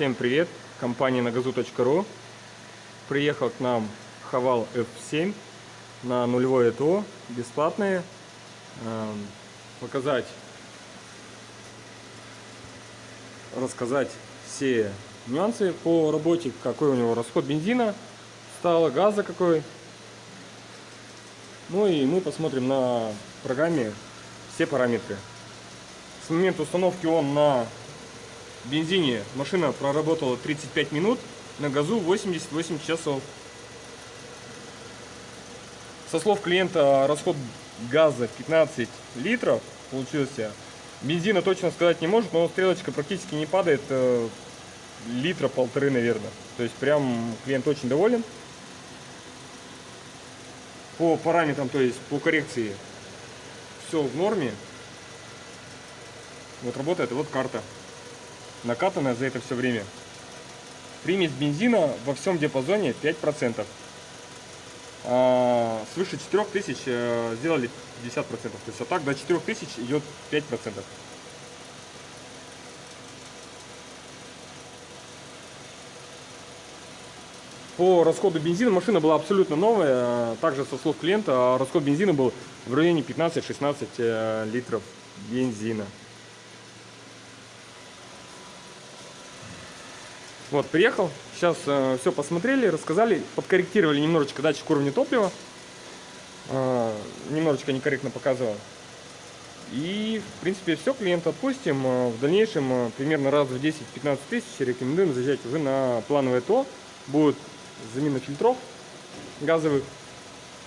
Всем привет! Компания нагазу.ру Приехал к нам Хавал F7 на нулевое ТО, бесплатные. Эм, показать, рассказать все нюансы по работе, какой у него расход бензина, стало газа какой. Ну и мы посмотрим на программе все параметры. С момента установки он на бензине машина проработала 35 минут, на газу 88 часов. Со слов клиента расход газа 15 литров получился. Бензина точно сказать не может, но стрелочка практически не падает, э, литра полторы, наверное. То есть прям клиент очень доволен. По параметрам, то есть по коррекции, все в норме. Вот работает, вот карта накатанная за это все время. Примесь бензина во всем диапазоне 5%. А, свыше 4000 э, сделали 50%. То есть а так до 4000 идет 5%. По расходу бензина машина была абсолютно новая. Также со слов клиента расход бензина был в районе 15-16 э, литров бензина. Вот, приехал, сейчас э, все посмотрели, рассказали, подкорректировали немножечко датчик уровня топлива. Э, немножечко некорректно показывал. И, в принципе, все, клиента отпустим. Э, в дальнейшем, э, примерно раз в 10-15 тысяч, рекомендуем заезжать уже на плановое ТО. Будет замена фильтров газовых.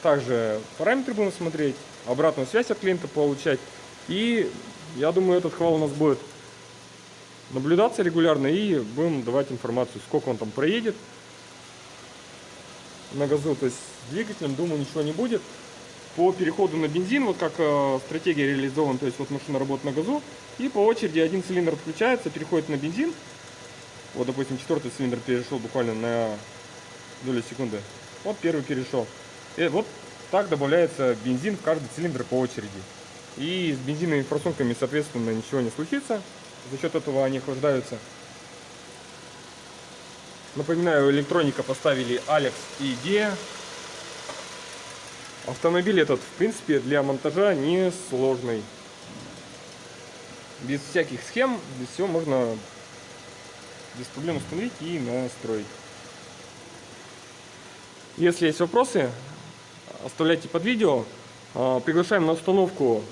Также параметры будем смотреть, обратную связь от клиента получать. И я думаю, этот хвал у нас будет наблюдаться регулярно и будем давать информацию, сколько он там проедет на газу. То есть с двигателем, думаю, ничего не будет. По переходу на бензин, вот как э, стратегия реализована, то есть вот машина работает на газу, и по очереди один цилиндр отключается, переходит на бензин. Вот, допустим, четвертый цилиндр перешел буквально на долю секунды. Вот первый перешел. И вот так добавляется бензин в каждый цилиндр по очереди. И с бензиновыми форсунками, соответственно, ничего не случится. За счет этого они охлаждаются. Напоминаю, электроника поставили Alex и IDEA. Автомобиль этот, в принципе, для монтажа не сложный. Без всяких схем, без всего можно без проблем установить и настроить. Если есть вопросы, оставляйте под видео. А, приглашаем на установку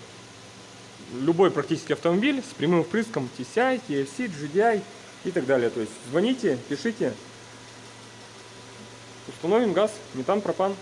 любой практически автомобиль с прямым впрыском TCI, TFC, GDI и так далее. То есть звоните, пишите, установим газ, метан, пропан.